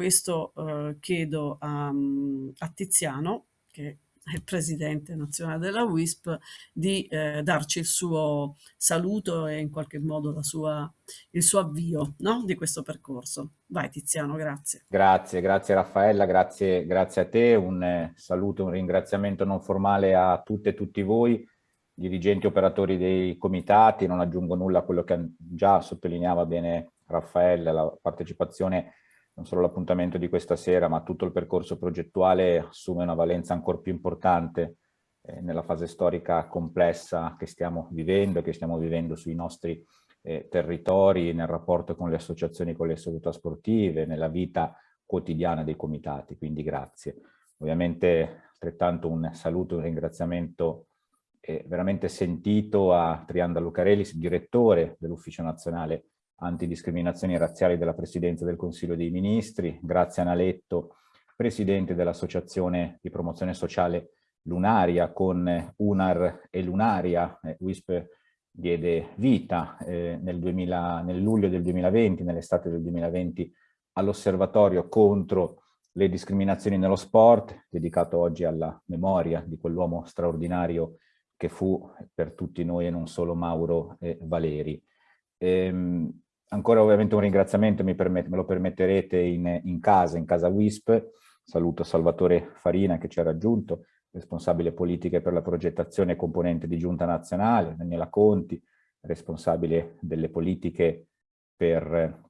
questo eh, chiedo a, a Tiziano, che il presidente nazionale della WISP, di eh, darci il suo saluto e in qualche modo sua, il suo avvio no? di questo percorso. Vai Tiziano, grazie. Grazie, grazie Raffaella, grazie, grazie a te, un eh, saluto, un ringraziamento non formale a tutte e tutti voi, dirigenti operatori dei comitati, non aggiungo nulla a quello che già sottolineava bene Raffaella, la partecipazione non solo l'appuntamento di questa sera, ma tutto il percorso progettuale assume una valenza ancora più importante eh, nella fase storica complessa che stiamo vivendo, che stiamo vivendo sui nostri eh, territori, nel rapporto con le associazioni, con le società sportive, nella vita quotidiana dei comitati, quindi grazie. Ovviamente altrettanto un saluto, un ringraziamento eh, veramente sentito a Trianda Lucarelis, direttore dell'Ufficio Nazionale antidiscriminazioni razziali della Presidenza del Consiglio dei Ministri, grazie a Naletto, Presidente dell'Associazione di Promozione Sociale Lunaria, con UNAR e Lunaria, eh, WISP diede vita eh, nel, 2000, nel luglio del 2020, nell'estate del 2020, all'osservatorio contro le discriminazioni nello sport, dedicato oggi alla memoria di quell'uomo straordinario che fu per tutti noi e non solo Mauro e Valeri. Ehm, ancora ovviamente un ringraziamento, me lo permetterete in, in, casa, in casa WISP. Saluto Salvatore Farina che ci ha raggiunto, responsabile politiche per la progettazione e componente di Giunta Nazionale, Daniela Conti, responsabile delle politiche per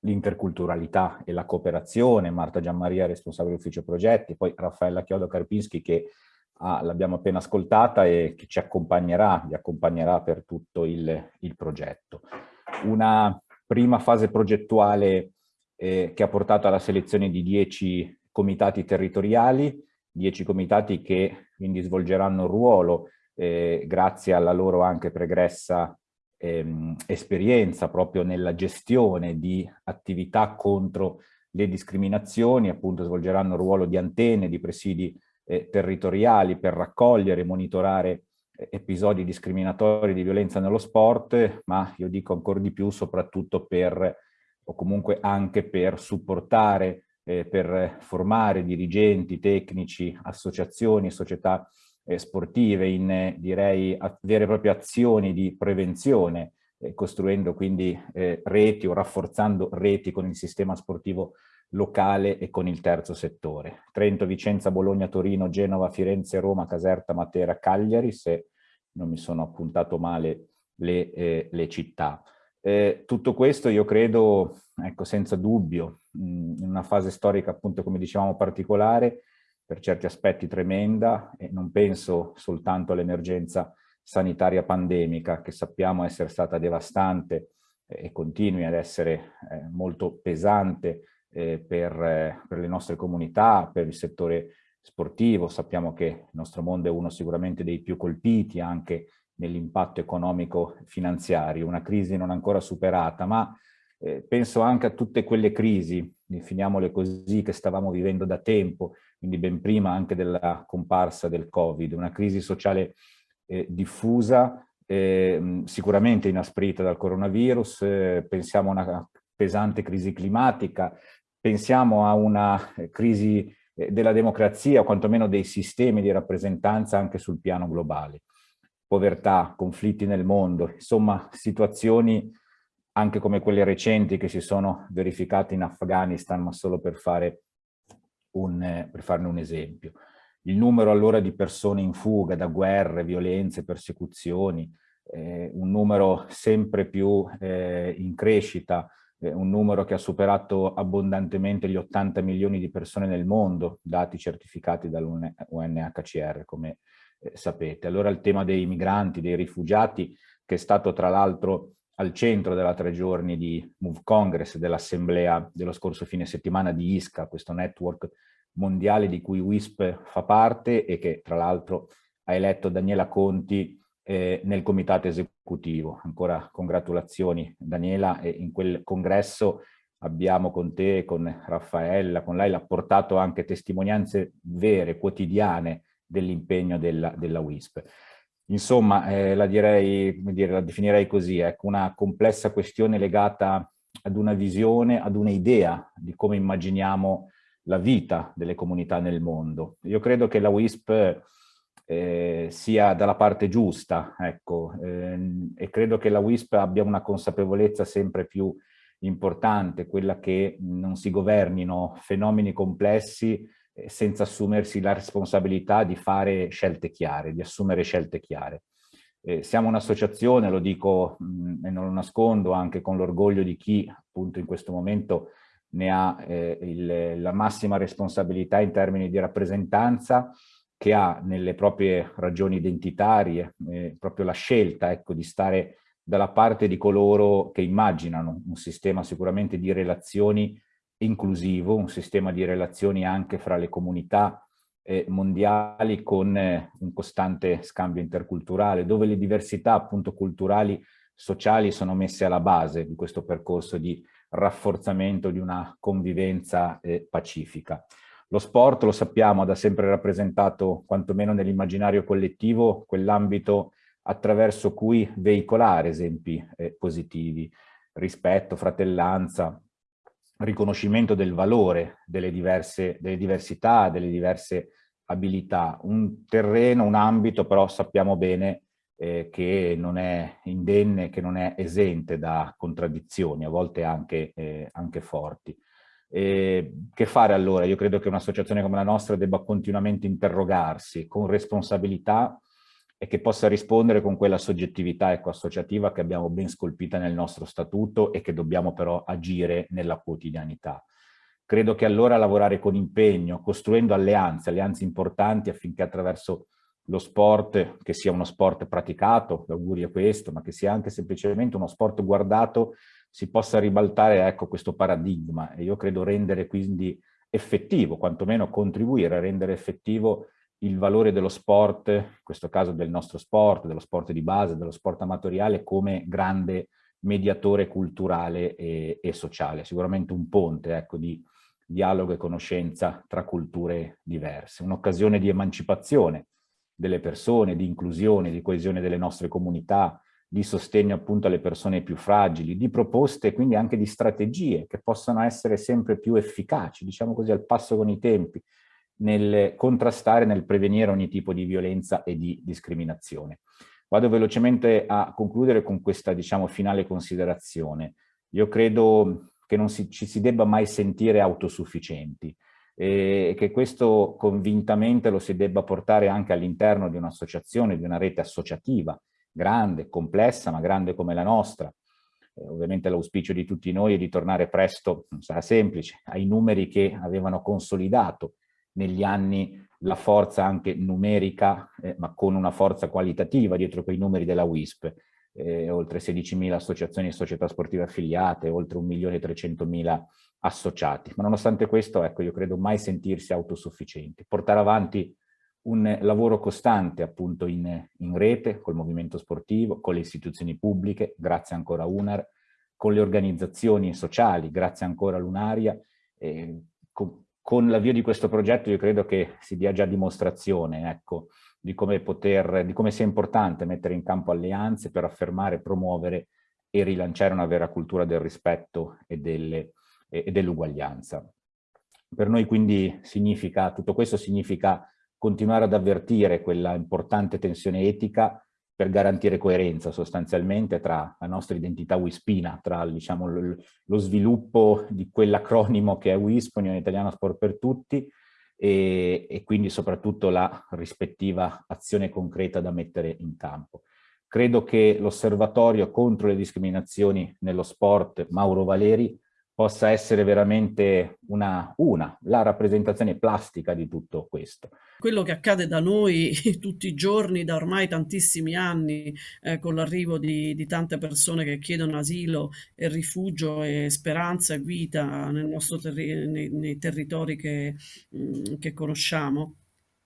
l'interculturalità e la cooperazione, Marta Gianmaria, responsabile ufficio progetti, poi Raffaella Chiodo Karpinski che ah, l'abbiamo appena ascoltata e che ci accompagnerà, vi accompagnerà per tutto il, il progetto una prima fase progettuale eh, che ha portato alla selezione di 10 comitati territoriali, 10 comitati che quindi svolgeranno un ruolo eh, grazie alla loro anche pregressa ehm, esperienza proprio nella gestione di attività contro le discriminazioni, appunto svolgeranno il ruolo di antenne, di presidi eh, territoriali per raccogliere e monitorare episodi discriminatori di violenza nello sport, ma io dico ancora di più soprattutto per, o comunque anche per supportare, eh, per formare dirigenti, tecnici, associazioni, società eh, sportive in, direi, vere e proprie azioni di prevenzione, eh, costruendo quindi eh, reti o rafforzando reti con il sistema sportivo locale e con il terzo settore. Trento, Vicenza, Bologna, Torino, Genova, Firenze, Roma, Caserta, Matera, Cagliari, se non mi sono appuntato male le, eh, le città. Eh, tutto questo io credo, ecco, senza dubbio, mh, in una fase storica appunto come dicevamo particolare, per certi aspetti tremenda e non penso soltanto all'emergenza sanitaria pandemica che sappiamo essere stata devastante eh, e continui ad essere eh, molto pesante eh, per, per le nostre comunità, per il settore sportivo, sappiamo che il nostro mondo è uno sicuramente dei più colpiti anche nell'impatto economico finanziario, una crisi non ancora superata, ma eh, penso anche a tutte quelle crisi, definiamole così, che stavamo vivendo da tempo, quindi ben prima anche della comparsa del Covid, una crisi sociale eh, diffusa, eh, sicuramente inasprita dal coronavirus, eh, pensiamo a una pesante crisi climatica, pensiamo a una eh, crisi della democrazia o quantomeno dei sistemi di rappresentanza anche sul piano globale. Povertà, conflitti nel mondo, insomma situazioni anche come quelle recenti che si sono verificate in Afghanistan, ma solo per, fare un, eh, per farne un esempio. Il numero allora di persone in fuga da guerre, violenze, persecuzioni, eh, un numero sempre più eh, in crescita un numero che ha superato abbondantemente gli 80 milioni di persone nel mondo, dati certificati dall'UNHCR, come eh, sapete. Allora il tema dei migranti, dei rifugiati, che è stato tra l'altro al centro della tre giorni di Move Congress, dell'assemblea dello scorso fine settimana di ISCA, questo network mondiale di cui WISP fa parte e che tra l'altro ha eletto Daniela Conti eh, nel comitato esecutivo. Ancora congratulazioni Daniela e in quel congresso abbiamo con te, con Raffaella, con lei, l'ha portato anche testimonianze vere, quotidiane dell'impegno della, della WISP. Insomma, eh, la, direi, dire, la definirei così, ecco, una complessa questione legata ad una visione, ad un'idea di come immaginiamo la vita delle comunità nel mondo. Io credo che la WISP eh, sia dalla parte giusta, ecco, ehm, e credo che la WISP abbia una consapevolezza sempre più importante, quella che non si governino fenomeni complessi eh, senza assumersi la responsabilità di fare scelte chiare, di assumere scelte chiare. Eh, siamo un'associazione, lo dico mh, e non lo nascondo, anche con l'orgoglio di chi appunto in questo momento ne ha eh, il, la massima responsabilità in termini di rappresentanza, che ha nelle proprie ragioni identitarie eh, proprio la scelta ecco, di stare dalla parte di coloro che immaginano un sistema sicuramente di relazioni inclusivo, un sistema di relazioni anche fra le comunità eh, mondiali con eh, un costante scambio interculturale, dove le diversità appunto culturali, sociali sono messe alla base di questo percorso di rafforzamento di una convivenza eh, pacifica. Lo sport, lo sappiamo, ha da sempre rappresentato, quantomeno nell'immaginario collettivo, quell'ambito attraverso cui veicolare esempi eh, positivi, rispetto, fratellanza, riconoscimento del valore delle, diverse, delle diversità, delle diverse abilità. Un terreno, un ambito, però sappiamo bene eh, che non è indenne, che non è esente da contraddizioni, a volte anche, eh, anche forti. E che fare allora? Io credo che un'associazione come la nostra debba continuamente interrogarsi con responsabilità e che possa rispondere con quella soggettività ecco, associativa che abbiamo ben scolpita nel nostro statuto e che dobbiamo però agire nella quotidianità. Credo che allora lavorare con impegno, costruendo alleanze, alleanze importanti affinché attraverso lo sport, che sia uno sport praticato, l'augurio è questo, ma che sia anche semplicemente uno sport guardato si possa ribaltare ecco, questo paradigma. E io credo rendere quindi effettivo, quantomeno contribuire a rendere effettivo il valore dello sport, in questo caso del nostro sport, dello sport di base, dello sport amatoriale, come grande mediatore culturale e, e sociale, sicuramente un ponte ecco, di dialogo e conoscenza tra culture diverse, un'occasione di emancipazione delle persone, di inclusione, di coesione delle nostre comunità, di sostegno appunto alle persone più fragili, di proposte quindi anche di strategie che possano essere sempre più efficaci, diciamo così, al passo con i tempi, nel contrastare, nel prevenire ogni tipo di violenza e di discriminazione. Vado velocemente a concludere con questa, diciamo, finale considerazione. Io credo che non si, ci si debba mai sentire autosufficienti e che questo convintamente lo si debba portare anche all'interno di un'associazione, di una rete associativa, grande, complessa, ma grande come la nostra. Eh, ovviamente l'auspicio di tutti noi è di tornare presto, non sarà semplice, ai numeri che avevano consolidato negli anni la forza anche numerica, eh, ma con una forza qualitativa dietro quei numeri della WISP. Eh, oltre 16.000 associazioni e società sportive affiliate, oltre 1.300.000 associati. Ma nonostante questo, ecco, io credo mai sentirsi autosufficienti. Portare avanti un lavoro costante appunto in, in rete col movimento sportivo, con le istituzioni pubbliche, grazie ancora a UNAR, con le organizzazioni sociali, grazie ancora all'Unaria. Eh, con, con l'avvio di questo progetto io credo che si dia già dimostrazione ecco, di, come poter, di come sia importante mettere in campo alleanze per affermare, promuovere e rilanciare una vera cultura del rispetto e dell'uguaglianza. Per noi quindi significa, tutto questo significa continuare ad avvertire quella importante tensione etica per garantire coerenza sostanzialmente tra la nostra identità wispina, tra diciamo, lo sviluppo di quell'acronimo che è WISP, Unione Italiana Sport per Tutti, e, e quindi soprattutto la rispettiva azione concreta da mettere in campo. Credo che l'osservatorio contro le discriminazioni nello sport Mauro Valeri possa essere veramente una, una, la rappresentazione plastica di tutto questo. Quello che accade da noi tutti i giorni, da ormai tantissimi anni, eh, con l'arrivo di, di, tante persone che chiedono asilo e rifugio e speranza e vita terri nei, nei, territori che, mh, mm, che conosciamo,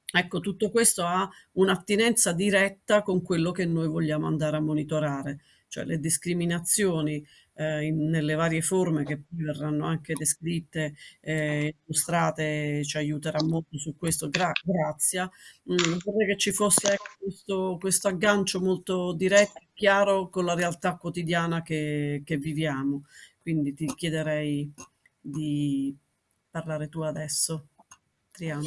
Ecco, tutto questo ha un'attinenza diretta con quello che noi vogliamo andare a monitorare, cioè le discriminazioni eh, in, nelle varie forme che poi verranno anche descritte e eh, illustrate, ci aiuterà molto su questo, gra grazie. Mm, vorrei che ci fosse ecco, questo, questo, aggancio molto diretto e chiaro con la realtà quotidiana che, che viviamo. quindi ti chiederei di parlare tu adesso. Triano,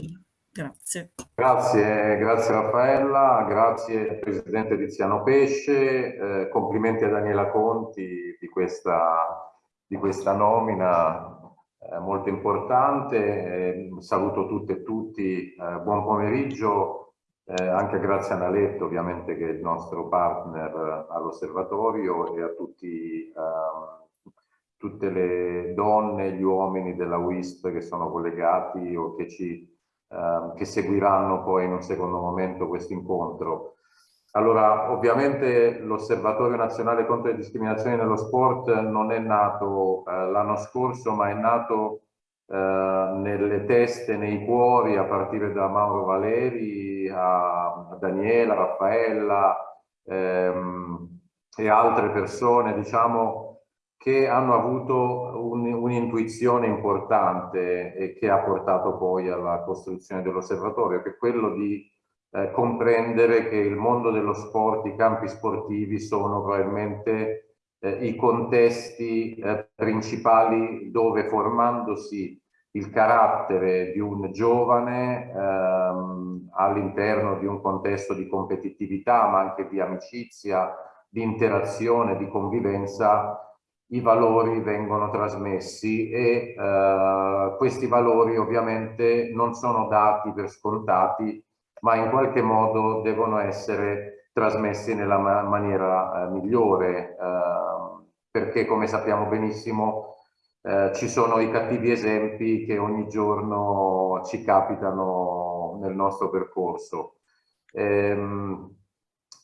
grazie. Grazie, grazie Raffaella, grazie Presidente Tiziano Pesce, eh, complimenti a Daniela Conti di questa, di questa nomina eh, molto importante. Eh, saluto tutte e tutti, eh, buon pomeriggio, eh, anche grazie a Naletto ovviamente che è il nostro partner all'osservatorio e a tutti, ehm, tutte le donne e gli uomini della WISP che sono collegati o che, ci, ehm, che seguiranno poi in un secondo momento questo incontro. Allora, ovviamente l'Osservatorio Nazionale contro le discriminazioni nello sport non è nato eh, l'anno scorso, ma è nato eh, nelle teste, nei cuori, a partire da Mauro Valeri, a, Daniela, Raffaella ehm, e altre persone, diciamo, che hanno avuto un'intuizione un importante e che ha portato poi alla costruzione dell'osservatorio, che è quello di eh, comprendere che il mondo dello sport, i campi sportivi sono probabilmente eh, i contesti eh, principali dove formandosi il carattere di un giovane ehm, all'interno di un contesto di competitività ma anche di amicizia, di interazione, di convivenza, i valori vengono trasmessi e eh, questi valori ovviamente non sono dati per scontati ma in qualche modo devono essere trasmessi nella ma maniera eh, migliore, eh, perché come sappiamo benissimo eh, ci sono i cattivi esempi che ogni giorno ci capitano nel nostro percorso. Ehm,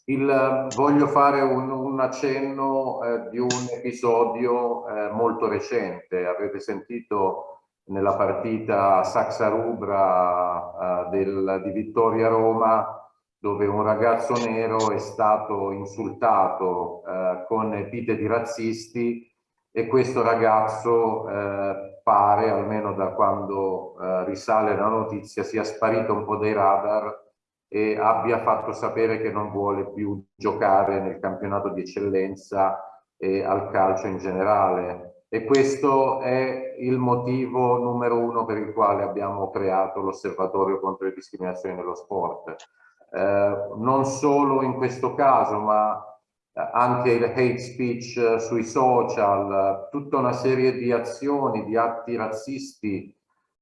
il, voglio fare un, un accenno eh, di un episodio eh, molto recente, avete sentito nella partita Saxa Rubra eh, di Vittoria Roma dove un ragazzo nero è stato insultato eh, con epiteti razzisti e questo ragazzo eh, pare, almeno da quando eh, risale la notizia, sia sparito un po' dai radar e abbia fatto sapere che non vuole più giocare nel campionato di eccellenza e al calcio in generale e questo è il motivo numero uno per il quale abbiamo creato l'osservatorio contro le discriminazioni nello sport. Eh, non solo in questo caso, ma anche il hate speech sui social, tutta una serie di azioni, di atti razzisti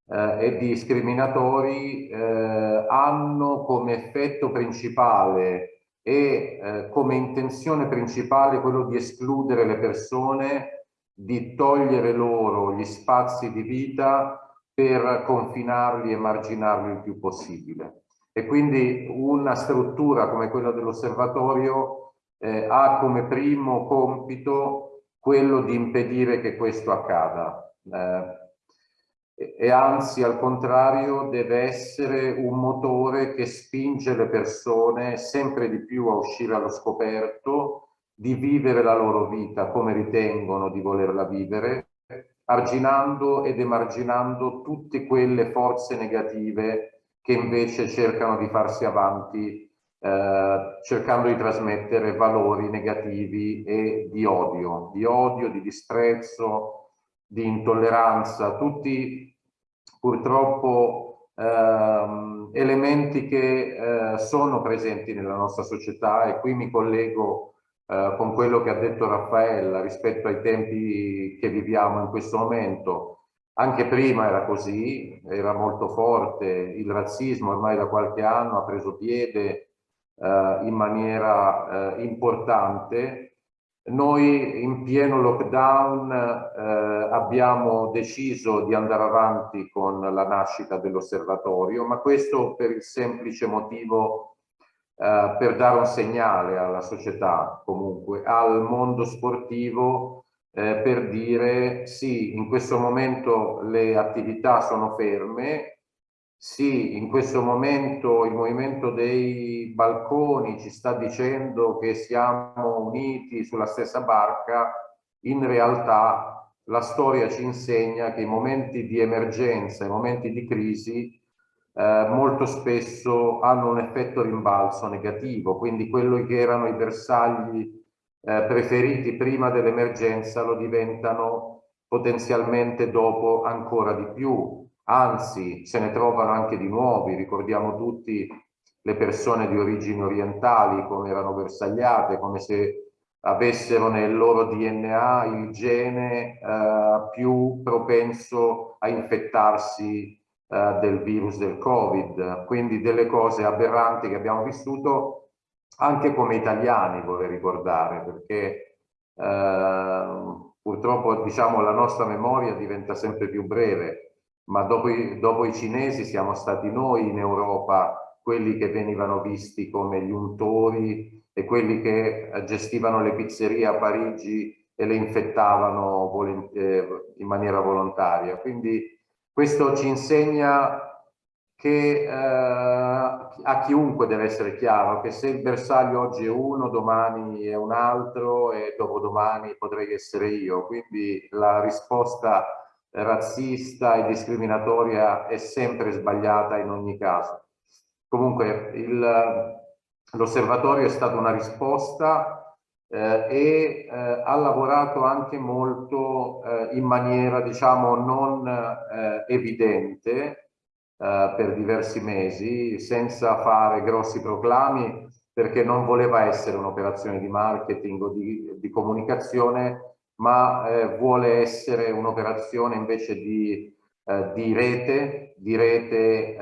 e discriminatori eh, hanno come effetto principale e eh, come intenzione principale quello di escludere le persone di togliere loro gli spazi di vita per confinarli e marginarli il più possibile. E quindi una struttura come quella dell'osservatorio eh, ha come primo compito quello di impedire che questo accada. Eh, e anzi al contrario deve essere un motore che spinge le persone sempre di più a uscire allo scoperto di vivere la loro vita come ritengono di volerla vivere, arginando ed emarginando tutte quelle forze negative che invece cercano di farsi avanti eh, cercando di trasmettere valori negativi e di odio, di odio, di disprezzo, di intolleranza, tutti purtroppo ehm, elementi che eh, sono presenti nella nostra società e qui mi collego eh, con quello che ha detto Raffaella rispetto ai tempi che viviamo in questo momento. Anche prima era così, era molto forte, il razzismo ormai da qualche anno ha preso piede eh, in maniera eh, importante. Noi in pieno lockdown eh, abbiamo deciso di andare avanti con la nascita dell'osservatorio, ma questo per il semplice motivo eh, per dare un segnale alla società, comunque, al mondo sportivo, eh, per dire sì, in questo momento le attività sono ferme, sì, in questo momento il movimento dei balconi ci sta dicendo che siamo uniti sulla stessa barca, in realtà la storia ci insegna che i momenti di emergenza, i momenti di crisi eh, molto spesso hanno un effetto rimbalzo negativo, quindi quello che erano i bersagli eh, preferiti prima dell'emergenza lo diventano potenzialmente dopo ancora di più, anzi se ne trovano anche di nuovi, ricordiamo tutti le persone di origini orientali come erano bersagliate, come se avessero nel loro DNA il gene eh, più propenso a infettarsi eh, del virus del Covid, quindi delle cose aberranti che abbiamo vissuto anche come italiani, vorrei ricordare, perché eh, purtroppo diciamo la nostra memoria diventa sempre più breve, ma dopo i, dopo i cinesi siamo stati noi in Europa quelli che venivano visti come gli untori e quelli che eh, gestivano le pizzerie a Parigi e le infettavano eh, in maniera volontaria. Quindi questo ci insegna che eh, a chiunque deve essere chiaro che se il bersaglio oggi è uno, domani è un altro e dopodomani potrei essere io. Quindi la risposta razzista e discriminatoria è sempre sbagliata in ogni caso. Comunque l'osservatorio è stata una risposta eh, e eh, ha lavorato anche molto eh, in maniera diciamo non eh, evidente eh, per diversi mesi senza fare grossi proclami perché non voleva essere un'operazione di marketing o di, di comunicazione ma eh, vuole essere un'operazione invece di, di rete, di, rete,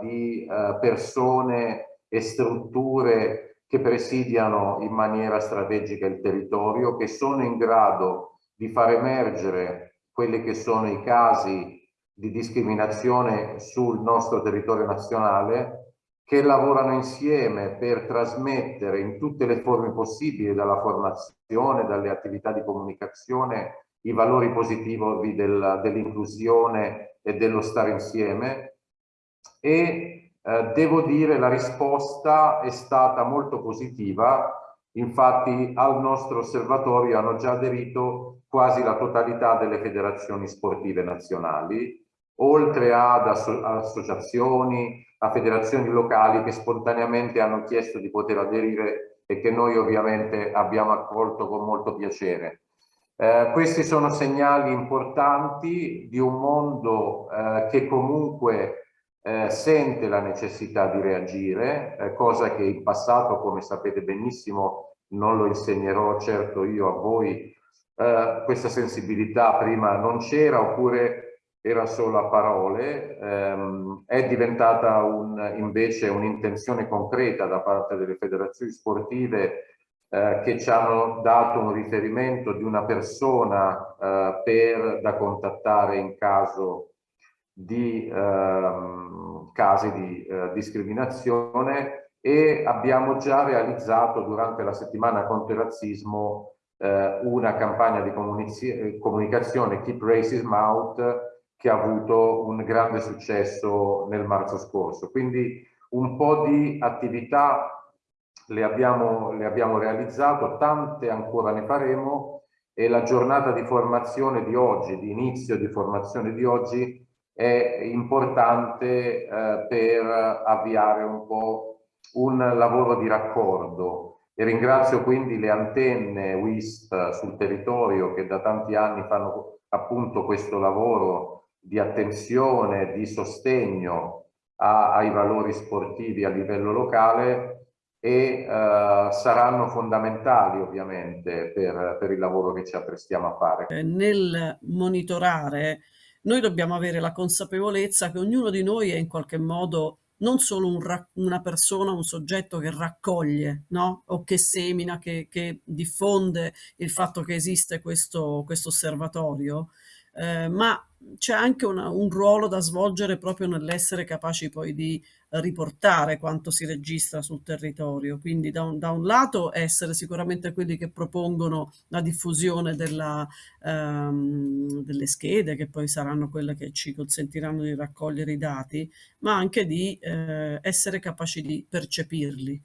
di persone e strutture che presidiano in maniera strategica il territorio, che sono in grado di far emergere quelli che sono i casi di discriminazione sul nostro territorio nazionale, che lavorano insieme per trasmettere in tutte le forme possibili, dalla formazione, dalle attività di comunicazione, i valori positivi dell'inclusione e dello stare insieme. E eh, devo dire la risposta è stata molto positiva, infatti al nostro osservatorio hanno già aderito quasi la totalità delle federazioni sportive nazionali, oltre ad asso associazioni, a federazioni locali che spontaneamente hanno chiesto di poter aderire e che noi ovviamente abbiamo accolto con molto piacere. Eh, questi sono segnali importanti di un mondo eh, che comunque eh, sente la necessità di reagire, eh, cosa che in passato, come sapete benissimo, non lo insegnerò certo io a voi, eh, questa sensibilità prima non c'era oppure era solo a parole, ehm, è diventata un, invece un'intenzione concreta da parte delle federazioni sportive eh, che ci hanno dato un riferimento di una persona eh, per, da contattare in caso di ehm, casi di eh, discriminazione e abbiamo già realizzato durante la settimana contro il razzismo eh, una campagna di comunicazione Keep Racism Out che ha avuto un grande successo nel marzo scorso. Quindi un po' di attività le abbiamo, le abbiamo realizzato, tante ancora ne faremo e la giornata di formazione di oggi, di inizio di formazione di oggi, è importante eh, per avviare un po' un lavoro di raccordo e ringrazio quindi le antenne WISP sul territorio che da tanti anni fanno appunto questo lavoro di attenzione, di sostegno a, ai valori sportivi a livello locale e uh, saranno fondamentali ovviamente per, per il lavoro che ci apprestiamo a fare. Nel monitorare noi dobbiamo avere la consapevolezza che ognuno di noi è in qualche modo non solo un una persona, un soggetto che raccoglie no? o che semina, che, che, diffonde il fatto che esiste questo, questo osservatorio, eh, ma c'è anche una, un ruolo da svolgere proprio nell'essere capaci poi di riportare quanto si registra sul territorio. Quindi da un, da un lato essere sicuramente quelli che propongono la diffusione della, ehm, delle schede, che poi saranno quelle che ci consentiranno di raccogliere i dati, ma anche di eh, essere capaci di percepirli.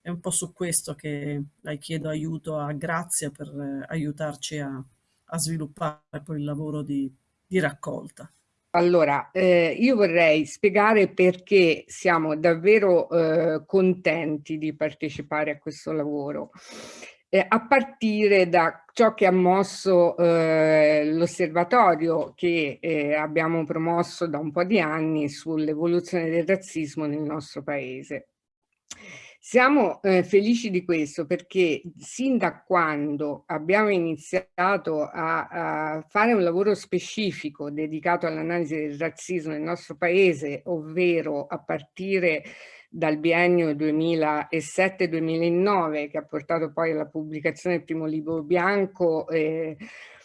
È un po' su questo che la chiedo aiuto a Grazia per eh, aiutarci a, a sviluppare poi il lavoro di, di raccolta. Allora, eh, io vorrei spiegare perché siamo davvero eh, contenti di partecipare a questo lavoro. eh, a partire da ciò che ha mosso eh, l'osservatorio che eh, abbiamo promosso da un po' di anni sull'evoluzione del razzismo nel nostro paese. Siamo eh, felici di questo perché sin da quando abbiamo iniziato a, a fare un lavoro specifico dedicato all'analisi del razzismo nel nostro paese, ovvero a partire dal biennio 2007-2009 che ha portato poi alla pubblicazione del primo libro bianco eh,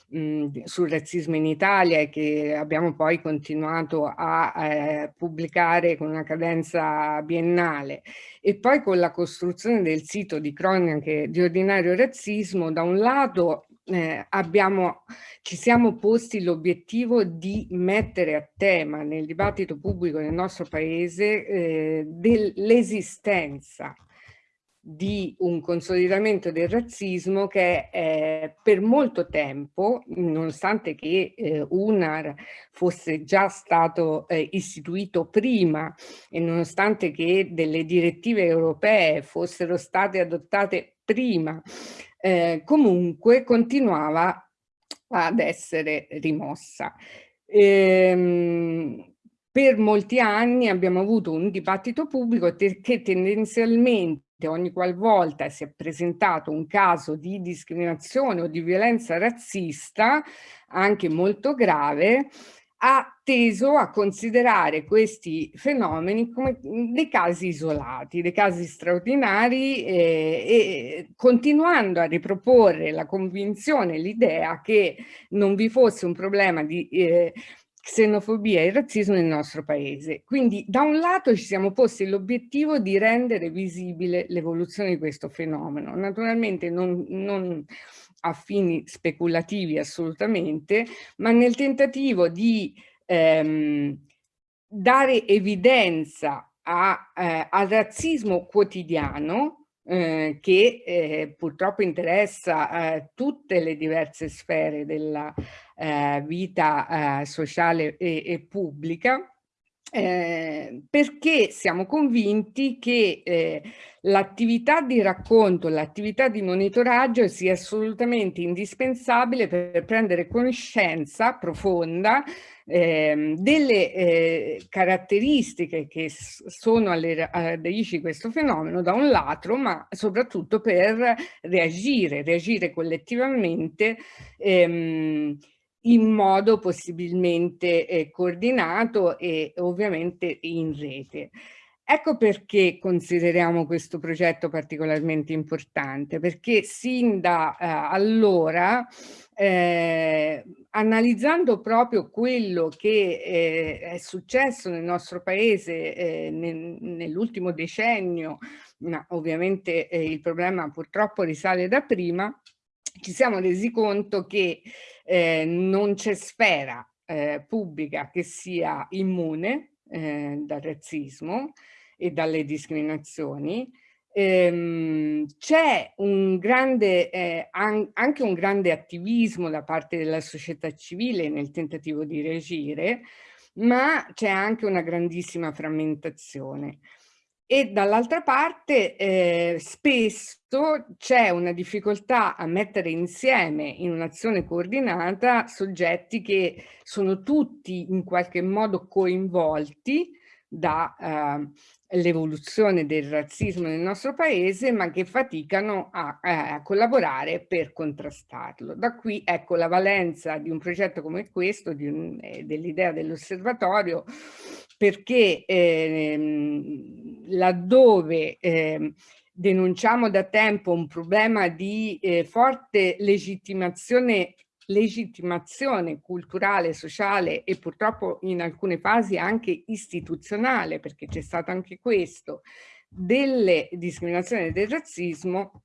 mh, sul razzismo in Italia e che abbiamo poi continuato a eh, pubblicare con una cadenza biennale. E poi con la costruzione del sito di cronache di ordinario razzismo da un lato eh, abbiamo, ci siamo posti l'obiettivo di mettere a tema nel dibattito pubblico nel nostro paese eh, dell'esistenza di un consolidamento del razzismo che eh, per molto tempo, nonostante che eh, UNAR fosse già stato eh, istituito prima e nonostante che delle direttive europee fossero state adottate prima, eh, comunque continuava ad essere rimossa. Ehm, per molti anni abbiamo avuto un dibattito pubblico che tendenzialmente ogni qualvolta si è presentato un caso di discriminazione o di violenza razzista, anche molto grave, ha teso a considerare questi fenomeni come dei casi isolati, dei casi straordinari eh, e continuando a riproporre la convinzione, l'idea che non vi fosse un problema di eh, xenofobia e razzismo nel nostro paese. Quindi da un lato ci siamo posti l'obiettivo di rendere visibile l'evoluzione di questo fenomeno, naturalmente non, non a fini speculativi assolutamente, ma nel tentativo di ehm, dare evidenza a, eh, al razzismo quotidiano eh, che eh, purtroppo interessa eh, tutte le diverse sfere della eh, vita eh, sociale e, e pubblica eh, perché siamo convinti che eh, l'attività di racconto, l'attività di monitoraggio sia assolutamente indispensabile per prendere conoscenza profonda eh, delle caratteristiche che sono alle radici di questo fenomeno da un lato, ma soprattutto per reagire, reagire collettivamente ehm, in modo possibilmente eh, coordinato e ovviamente in rete. Ecco perché consideriamo questo progetto particolarmente importante, perché sin da eh, allora, eh, analizzando proprio quello che eh, è successo nel nostro paese eh, nel, nell'ultimo decennio, ma ovviamente eh, il problema purtroppo risale da prima, ci siamo resi conto che eh, non c'è sfera eh, pubblica che sia immune eh, dal razzismo e dalle discriminazioni. Ehm, c'è un grande, eh, an anche un grande attivismo da parte della società civile nel tentativo di reagire, ma c'è anche una grandissima frammentazione e dall'altra parte eh, spesso c'è una difficoltà a mettere insieme in un'azione coordinata soggetti che sono tutti in qualche modo coinvolti dall'evoluzione eh, del razzismo nel nostro paese ma che faticano a, a, collaborare per contrastarlo. Da qui ecco la valenza di un progetto come questo, eh, dell'idea dell'osservatorio perché ehm, laddove ehm, denunciamo da tempo un problema di eh, forte legittimazione legittimazione culturale, sociale e purtroppo in alcune fasi anche istituzionale, perché c'è stato anche questo, delle discriminazioni e del razzismo,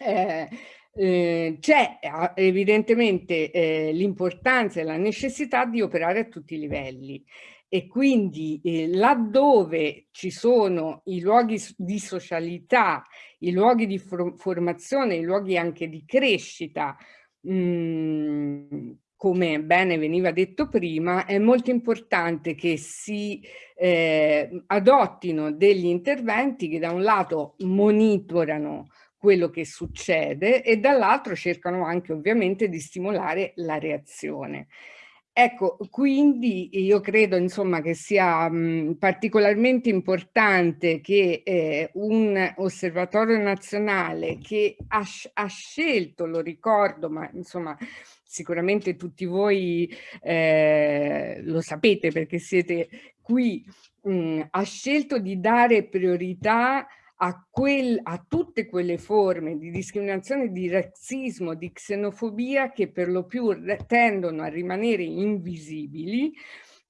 eh, eh, c'è evidentemente eh, l'importanza e la necessità di operare a tutti i livelli. E quindi eh, laddove ci sono i luoghi di socialità, i luoghi di for formazione, i luoghi anche di crescita, mh, mm, come bene veniva detto prima, è molto importante che si eh, adottino degli interventi che da un lato monitorano quello che succede e dall'altro cercano anche ovviamente di stimolare la reazione. Ecco, quindi io credo insomma che sia mh, particolarmente importante che eh, un osservatorio nazionale che ha, ha, scelto, lo ricordo, ma insomma sicuramente tutti voi eh, lo sapete perché siete qui, mh, ha scelto di dare priorità a, quel, a, tutte quelle forme di discriminazione, di razzismo, di xenofobia che per lo più tendono a rimanere invisibili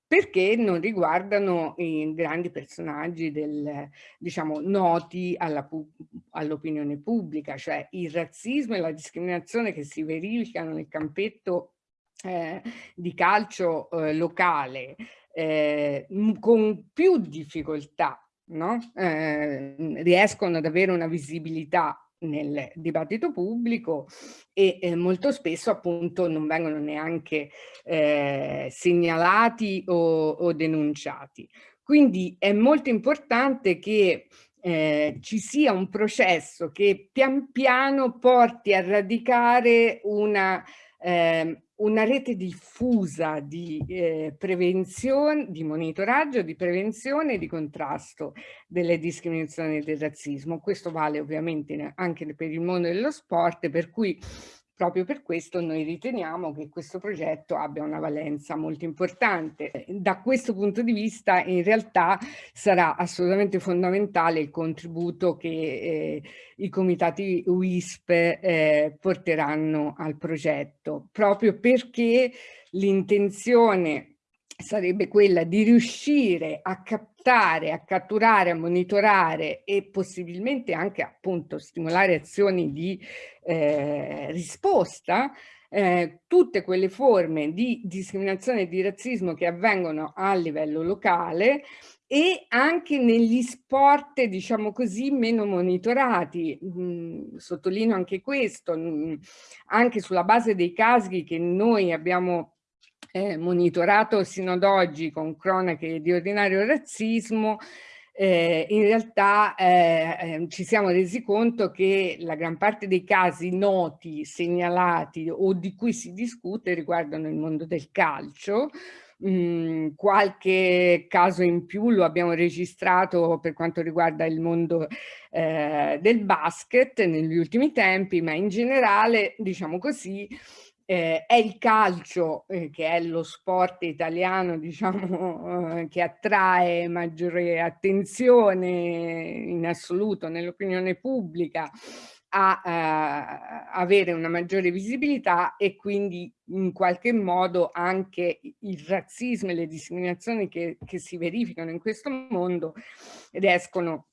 perché non riguardano i grandi personaggi del, diciamo, noti all'opinione pubblica, cioè il razzismo e la discriminazione che si verificano nel campetto eh, di calcio eh, locale eh, con più difficoltà no? eh, riescono ad avere una visibilità nel dibattito pubblico e eh, molto spesso appunto non vengono neanche eh, segnalati o, o, denunciati. Quindi è molto importante che eh, ci sia un processo che pian piano porti a radicare una eh, una rete diffusa di eh, prevenzione, di monitoraggio, di prevenzione e di contrasto delle discriminazioni e del razzismo. Questo vale ovviamente anche per il mondo dello sport, per cui Proprio per questo noi riteniamo che questo progetto abbia una valenza molto importante. Da questo punto di vista in realtà sarà assolutamente fondamentale il contributo che eh, i comitati WISP eh, porteranno al progetto, proprio perché l'intenzione sarebbe quella di riuscire a captare, a catturare, a monitorare e possibilmente anche appunto stimolare azioni di eh, risposta eh, tutte quelle forme di discriminazione e di razzismo che avvengono a livello locale e anche negli sport, diciamo così, meno monitorati. Mm, sottolineo anche questo, mm, anche sulla base dei casi che noi abbiamo eh, monitorato sino ad oggi con cronache di ordinario razzismo, eh, in realtà eh, ehm, ci siamo resi conto che la gran parte dei casi noti, segnalati o di cui si discute riguardano il mondo del calcio, Mm, qualche caso in più lo abbiamo registrato per quanto riguarda il mondo eh, del basket negli ultimi tempi, ma in generale, diciamo così, eh, è il calcio, eh, che è lo sport italiano diciamo, eh, che attrae maggiore attenzione in assoluto nell'opinione pubblica a eh, avere una maggiore visibilità e quindi in qualche modo anche il razzismo e le discriminazioni che, che si verificano in questo mondo riescono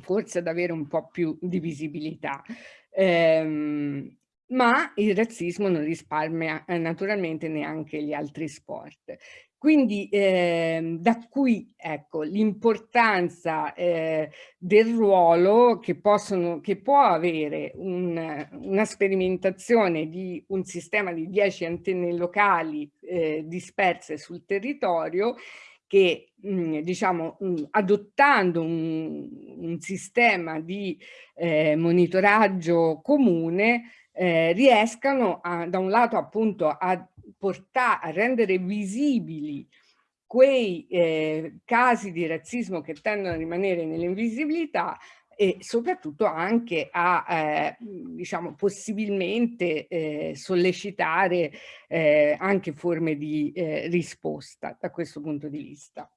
forse ad avere un po' più di visibilità. Ehm, ma il razzismo non risparmia eh, naturalmente neanche gli altri sport. Quindi eh, da qui ecco, l'importanza eh, del ruolo che, possono, che può avere un, una sperimentazione di un sistema di 10 antenne locali eh, disperse sul territorio che mh, diciamo mh, adottando un, un, sistema di eh, monitoraggio comune eh, riescano a, da un lato appunto a portare, a rendere visibili quei eh, casi di razzismo che tendono a rimanere nell'invisibilità e soprattutto anche a, eh, diciamo, possibilmente eh, sollecitare eh, anche forme di eh, risposta da questo punto di vista.